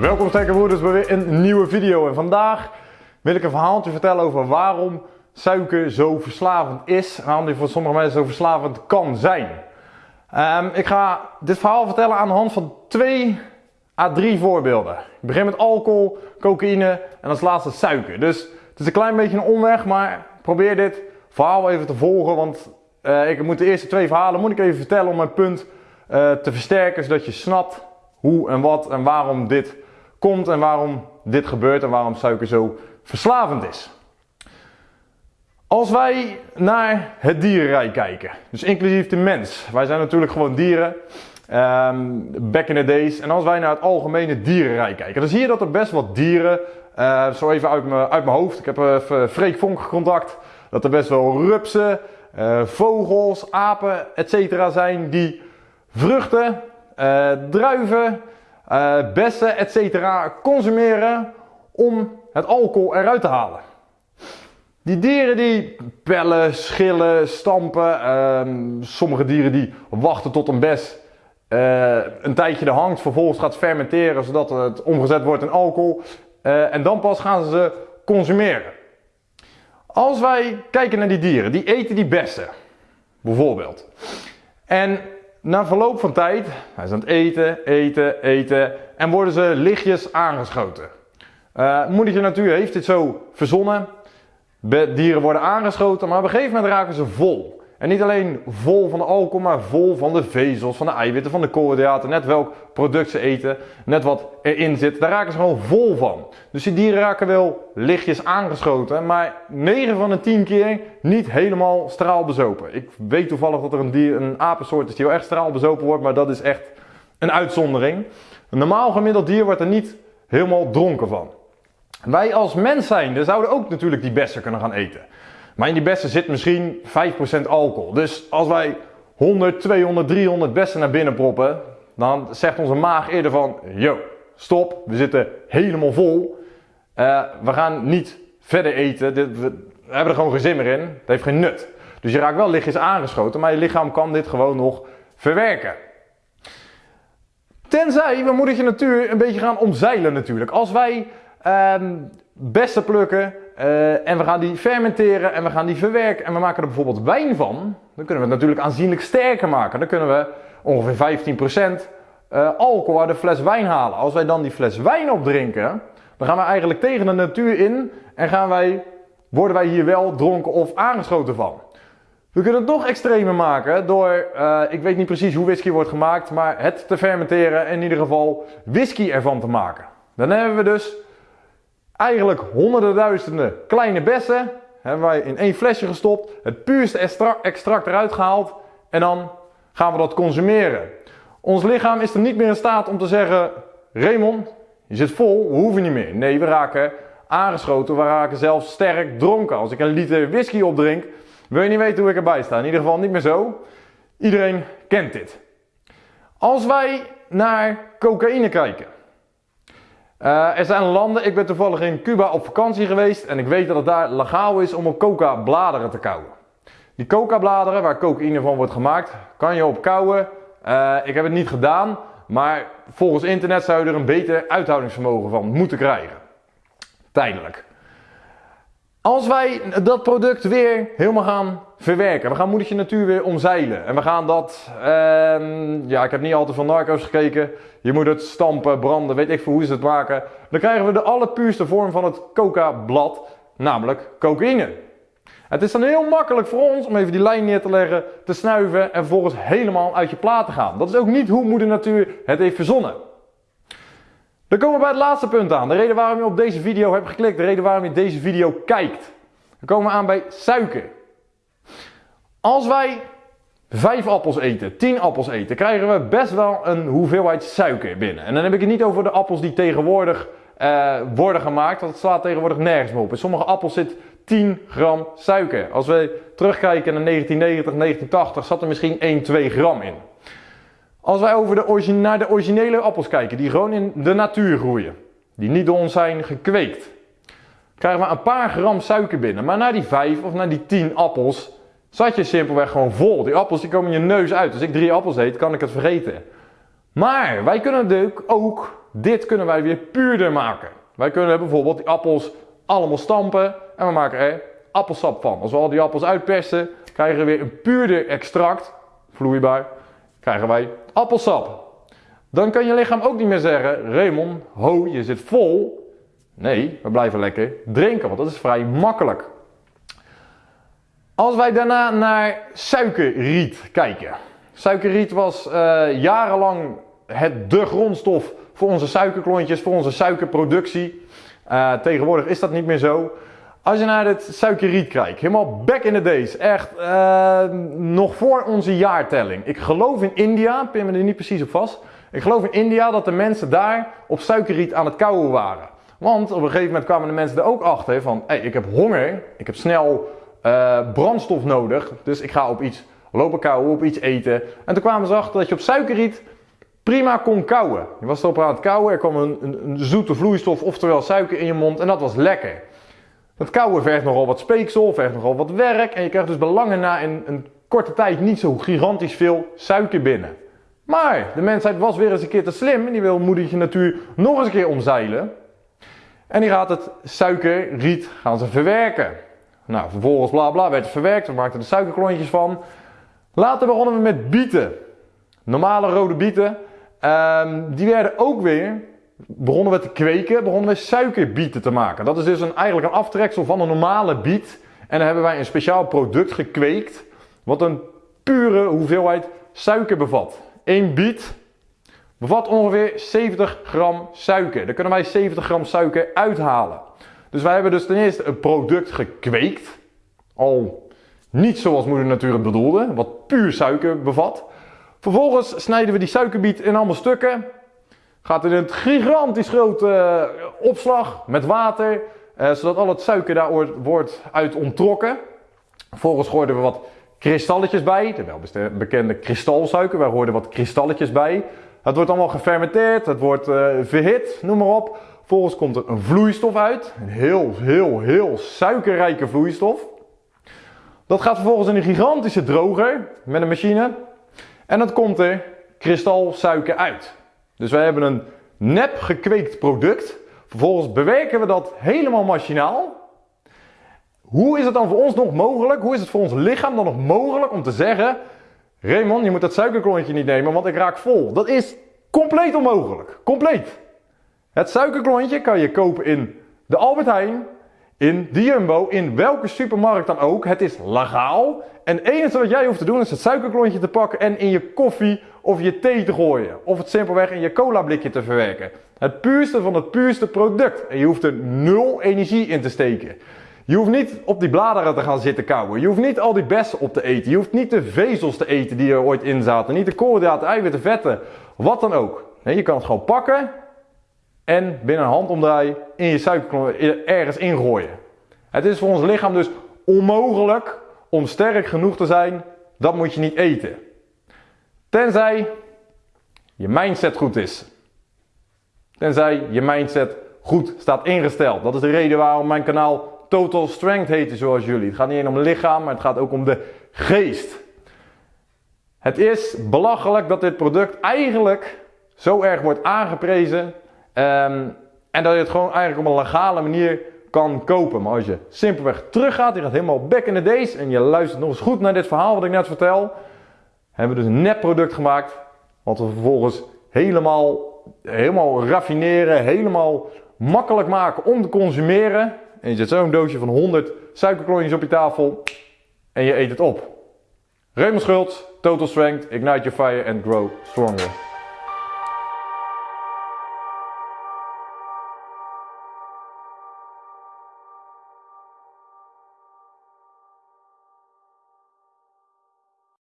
Welkom sterke broeders bij weer een nieuwe video en vandaag wil ik een verhaaltje vertellen over waarom suiker zo verslavend is en waarom die voor sommige mensen zo verslavend kan zijn. Um, ik ga dit verhaal vertellen aan de hand van twee à drie voorbeelden. Ik begin met alcohol, cocaïne en als laatste suiker. Dus het is een klein beetje een omweg, maar probeer dit verhaal even te volgen, want uh, ik moet de eerste twee verhalen moet ik even vertellen om mijn punt uh, te versterken, zodat je snapt hoe en wat en waarom dit komt en waarom dit gebeurt en waarom suiker zo verslavend is. Als wij naar het dierenrijk kijken, dus inclusief de mens, wij zijn natuurlijk gewoon dieren, um, back in the days, en als wij naar het algemene dierenrijk kijken, dan zie je dat er best wat dieren, uh, zo even uit mijn, uit mijn hoofd, ik heb even Freek Vonk contact, dat er best wel rupsen, uh, vogels, apen, etc. zijn die vruchten, uh, druiven, uh, bessen, etc. consumeren om het alcohol eruit te halen. Die dieren die pellen, schillen, stampen. Uh, sommige dieren die wachten tot een bes uh, een tijdje er hangt, vervolgens gaat fermenteren zodat het omgezet wordt in alcohol. En dan pas gaan ze ze consumeren. Als wij kijken naar die dieren, die eten die bessen, bijvoorbeeld. En na verloop van tijd, hij is aan het eten, eten, eten en worden ze lichtjes aangeschoten. Uh, moedertje natuur heeft dit zo verzonnen. Dieren worden aangeschoten, maar op een gegeven moment raken ze vol. En niet alleen vol van de alcohol, maar vol van de vezels, van de eiwitten, van de koolhydraten. Net welk product ze eten, net wat erin zit. Daar raken ze gewoon vol van. Dus die dieren raken wel lichtjes aangeschoten, maar 9 van de 10 keer niet helemaal straalbezopen. Ik weet toevallig dat er een, dier, een apensoort is die wel echt straalbezopen wordt, maar dat is echt een uitzondering. Een normaal gemiddeld dier wordt er niet helemaal dronken van. Wij als mens zijn, zouden ook natuurlijk die bessen kunnen gaan eten. Maar in die bessen zit misschien 5% alcohol. Dus als wij 100, 200, 300 bessen naar binnen proppen, dan zegt onze maag eerder van, yo, stop, we zitten helemaal vol. Uh, we gaan niet verder eten, Dit, we hebben er gewoon geen zin meer in. Het heeft geen nut. Dus je raakt wel lichtjes aangeschoten, maar je lichaam kan dit gewoon nog verwerken. Tenzij we moedertje natuur een beetje gaan omzeilen natuurlijk. Als wij um, bessen plukken uh, en we gaan die fermenteren en we gaan die verwerken en we maken er bijvoorbeeld wijn van, dan kunnen we het natuurlijk aanzienlijk sterker maken. Dan kunnen we ongeveer 15% uh, alcohol uit de fles wijn halen. Als wij dan die fles wijn opdrinken, dan gaan we eigenlijk tegen de natuur in en gaan wij, worden wij hier wel dronken of aangeschoten van. We kunnen het nog extremer maken door, uh, ik weet niet precies hoe whisky wordt gemaakt, maar het te fermenteren en in ieder geval whisky ervan te maken. Dan hebben we dus eigenlijk honderden duizenden kleine bessen hebben wij in één flesje gestopt, het puurste extract eruit gehaald en dan gaan we dat consumeren. Ons lichaam is er niet meer in staat om te zeggen, Raymond, je zit vol, we hoeven niet meer. Nee, we raken aangeschoten, we raken zelfs sterk dronken. Als ik een liter whisky opdrink, wil je niet weten hoe ik erbij sta. In ieder geval niet meer zo. Iedereen kent dit. Als wij naar cocaïne kijken. Uh, er zijn landen, ik ben toevallig in Cuba op vakantie geweest en ik weet dat het daar legaal is om op coca bladeren te kauwen. Die coca bladeren waar cocaïne van wordt gemaakt, kan je op kauwen. Uh, ik heb het niet gedaan, maar volgens internet zou je er een beter uithoudingsvermogen van moeten krijgen. Tijdelijk. Als wij dat product weer helemaal gaan verwerken, we gaan moedertje natuur weer omzeilen en we gaan dat, uh, ja ik heb niet altijd van narco's gekeken, je moet het stampen, branden, weet ik veel hoe ze het maken. Dan krijgen we de allerpuurste vorm van het coca-blad, namelijk cocaïne. Het is dan heel makkelijk voor ons om even die lijn neer te leggen, te snuiven en vervolgens helemaal uit je plaat te gaan. Dat is ook niet hoe moeder natuur het heeft verzonnen. Dan komen we bij het laatste punt aan. De reden waarom je op deze video hebt geklikt. De reden waarom je deze video kijkt. Dan komen we aan bij suiker. Als wij 5 appels eten, 10 appels eten, krijgen we best wel een hoeveelheid suiker binnen. En dan heb ik het niet over de appels die tegenwoordig uh, worden gemaakt, want het slaat tegenwoordig nergens meer op. In sommige appels zit 10 gram suiker. Als we terugkijken naar 1990, 1980, zat er misschien 1, 2 gram in. Als wij over de naar de originele appels kijken, die gewoon in de natuur groeien, die niet door ons zijn gekweekt, krijgen we een paar gram suiker binnen. Maar na die 5 of na die 10 appels zat je simpelweg gewoon vol. Die appels die komen je neus uit. Als ik drie appels eet, kan ik het vergeten. Maar wij kunnen natuurlijk ook dit kunnen wij weer puurder maken. Wij kunnen bijvoorbeeld die appels allemaal stampen en we maken er appelsap van. Als we al die appels uitpersen, krijgen we weer een puurder extract, vloeibaar, krijgen wij appelsap. Dan kan je lichaam ook niet meer zeggen, Raymond, ho, je zit vol. Nee, we blijven lekker drinken, want dat is vrij makkelijk. Als wij daarna naar suikerriet kijken. Suikerriet was uh, jarenlang het de grondstof voor onze suikerklontjes, voor onze suikerproductie. Uh, tegenwoordig is dat niet meer zo. Als je naar het suikerriet kijkt, helemaal back in the days, echt uh, nog voor onze jaartelling. Ik geloof in India, pin me er niet precies op vast. Ik geloof in India dat de mensen daar op suikerriet aan het kauwen waren. Want op een gegeven moment kwamen de mensen er ook achter van, hey, ik heb honger, ik heb snel uh, brandstof nodig, dus ik ga op iets lopen kauwen, op iets eten. En toen kwamen ze achter dat je op suikerriet prima kon kauwen. Je was erop aan het kauwen, er kwam een, een, een, zoete vloeistof, oftewel suiker in je mond en dat was lekker. Dat kauwen vergt nogal wat speeksel, vergt nogal wat werk en je krijgt dus belangen na in een korte tijd niet zo gigantisch veel suiker binnen. Maar de mensheid was weer eens een keer te slim en die wil moedertje natuur nog eens een keer omzeilen. En die gaat het suikerriet gaan ze verwerken. Nou, vervolgens bla bla werd het verwerkt, we maakten er suikerklontjes van. Later begonnen we met bieten. Normale rode bieten. Um, die werden ook weer, begonnen we te kweken, begonnen we suikerbieten te maken. Dat is dus een, eigenlijk een aftreksel van een normale biet. En dan hebben wij een speciaal product gekweekt, wat een pure hoeveelheid suiker bevat. Eén biet bevat ongeveer 70 gram suiker. Daar kunnen wij 70 gram suiker uithalen. Dus wij hebben dus ten eerste een product gekweekt. Al niet zoals moeder natuur het bedoelde, wat puur suiker bevat. Vervolgens snijden we die suikerbiet in allemaal stukken. Gaat in een gigantisch grote uh, opslag met water. Uh, zodat al het suiker daar wordt uit onttrokken. Vervolgens gooiden we wat kristalletjes bij. De welbekende kristalsuiker. Waar hoorden wat kristalletjes bij. Het wordt allemaal gefermenteerd. Het wordt uh, verhit, noem maar op. Vervolgens komt er een vloeistof uit. Een heel, heel, heel suikerrijke vloeistof. Dat gaat vervolgens in een gigantische droger met een machine. En dan komt er kristalsuiker uit. Dus wij hebben een nep gekweekt product. Vervolgens bewerken we dat helemaal machinaal. Hoe is het dan voor ons nog mogelijk? Hoe is het voor ons lichaam dan nog mogelijk om te zeggen: Raymond, je moet dat suikerklontje niet nemen, want ik raak vol. Dat is compleet onmogelijk. Compleet. Het suikerklontje kan je kopen in de Albert Heijn, in de Jumbo, in welke supermarkt dan ook. Het is legaal. En het enige wat jij hoeft te doen is het suikerklontje te pakken en in je koffie of je thee te gooien. Of het simpelweg in je cola blikje te verwerken. Het puurste van het puurste product. En je hoeft er nul energie in te steken. Je hoeft niet op die bladeren te gaan zitten kauwen. Je hoeft niet al die bessen op te eten. Je hoeft niet de vezels te eten die er ooit in zaten. Niet de koolhydraten, eiwitten, vetten. Wat dan ook. Nee, je kan het gewoon pakken en binnen een handomdraai in je suikerklontje ergens ingooien. Het is voor ons lichaam dus onmogelijk om sterk genoeg te zijn. Dat moet je niet eten. Tenzij je mindset goed is. Tenzij je mindset goed staat ingesteld. Dat is de reden waarom mijn kanaal Total Strength heet, zoals jullie. Het gaat niet alleen om het lichaam, maar het gaat ook om de geest. Het is belachelijk dat dit product eigenlijk zo erg wordt aangeprezen. Um, en dat je het gewoon eigenlijk op een legale manier kan kopen. Maar als je simpelweg teruggaat, je gaat helemaal back in the days en je luistert nog eens goed naar dit verhaal wat ik net vertel, hebben we dus een net product gemaakt, wat we vervolgens helemaal, helemaal raffineren, helemaal makkelijk maken om te consumeren. En je zet zo'n doosje van 100 suikerklontjes op je tafel en je eet het op. Raymond Schultz, Total Strength, Ignite Your Fire and Grow Stronger.